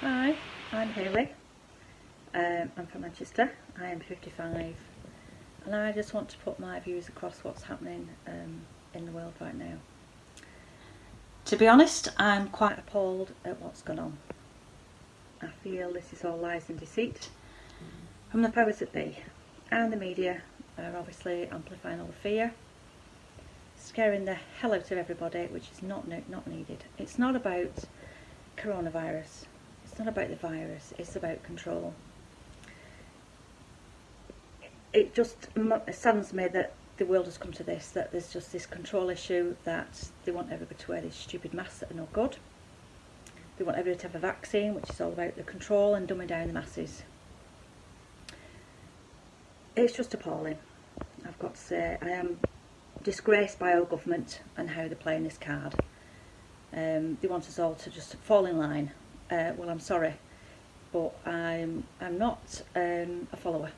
Hi, I'm Hayley. Um, I'm from Manchester. I am 55 and I just want to put my views across what's happening um, in the world right now. To be honest, I'm quite appalled at what's gone on. I feel this is all lies and deceit from the powers that be and the media are obviously amplifying all the fear scaring the hell out of everybody which is not not needed. It's not about coronavirus not about the virus, it's about control. It just saddens me that the world has come to this, that there's just this control issue, that they want everybody to wear these stupid masks that are no good. They want everybody to have a vaccine, which is all about the control and dumbing down the masses. It's just appalling, I've got to say. I am disgraced by our government and how they're playing this card. Um, they want us all to just fall in line uh, well I'm sorry but I'm, I'm not um, a follower.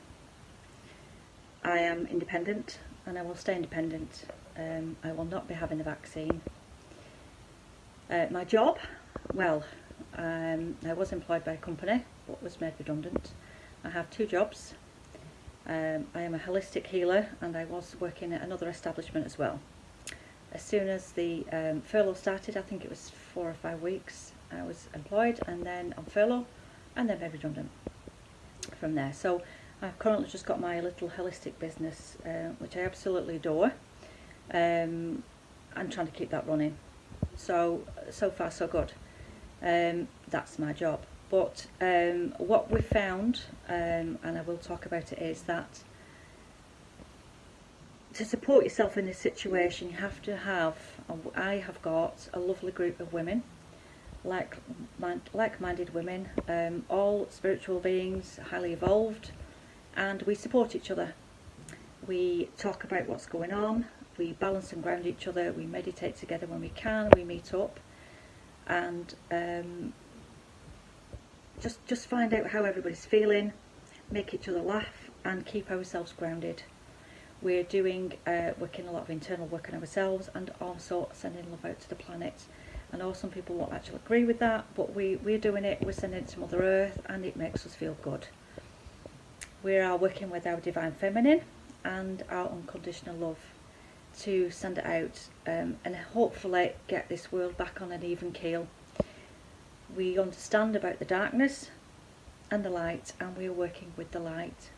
I am independent and I will stay independent. Um, I will not be having a vaccine. Uh, my job, well, um, I was employed by a company but was made redundant. I have two jobs. Um, I am a holistic healer and I was working at another establishment as well. As soon as the um, furlough started, I think it was four or five weeks, I was employed and then on furlough and then made redundant from there. So I've currently just got my little holistic business uh, which I absolutely adore. Um, I'm trying to keep that running. So, so far so good. Um, that's my job. But um, what we found, um, and I will talk about it, is that to support yourself in this situation you have to have, I have got a lovely group of women like like-minded women, um, all spiritual beings, highly evolved, and we support each other. We talk about what's going on, we balance and ground each other, we meditate together when we can, we meet up, and um, just just find out how everybody's feeling, make each other laugh, and keep ourselves grounded. We're doing uh, working a lot of internal work on ourselves, and also sending love out to the planet I know some people won't actually agree with that, but we, we're doing it, we're sending it to Mother Earth, and it makes us feel good. We are working with our Divine Feminine and our Unconditional Love to send it out um, and hopefully get this world back on an even keel. We understand about the darkness and the light, and we're working with the light.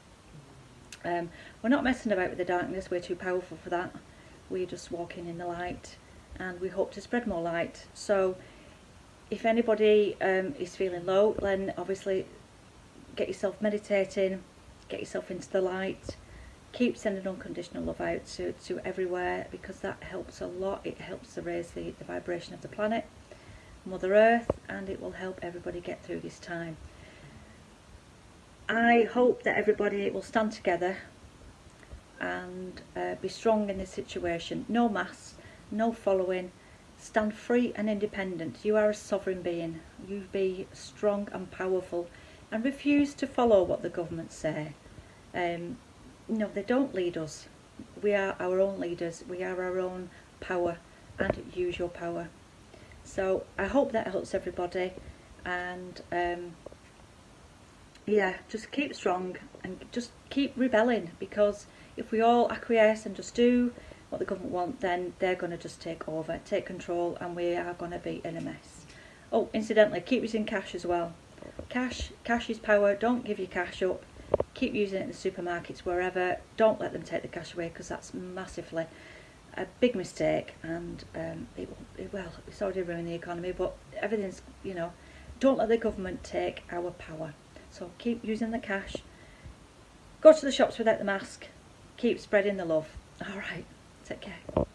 Um, we're not messing about with the darkness, we're too powerful for that. We're just walking in the light and we hope to spread more light. So if anybody um, is feeling low, then obviously get yourself meditating, get yourself into the light, keep sending unconditional love out to, to everywhere because that helps a lot. It helps to raise the, the vibration of the planet, Mother Earth, and it will help everybody get through this time. I hope that everybody will stand together and uh, be strong in this situation. No mass, no following. Stand free and independent. You are a sovereign being. You be strong and powerful and refuse to follow what the government say. Um, no, they don't lead us. We are our own leaders. We are our own power and use your power. So I hope that helps everybody and um, yeah, just keep strong and just keep rebelling because if we all acquiesce and just do what the government want, then they're going to just take over, take control, and we are going to be in a mess. Oh, incidentally, keep using cash as well. Cash, cash is power. Don't give your cash up. Keep using it in the supermarkets, wherever. Don't let them take the cash away because that's massively a big mistake, and um, it, it, well, it's already ruined the economy. But everything's, you know, don't let the government take our power. So keep using the cash. Go to the shops without the mask. Keep spreading the love. All right. Take care. Bye.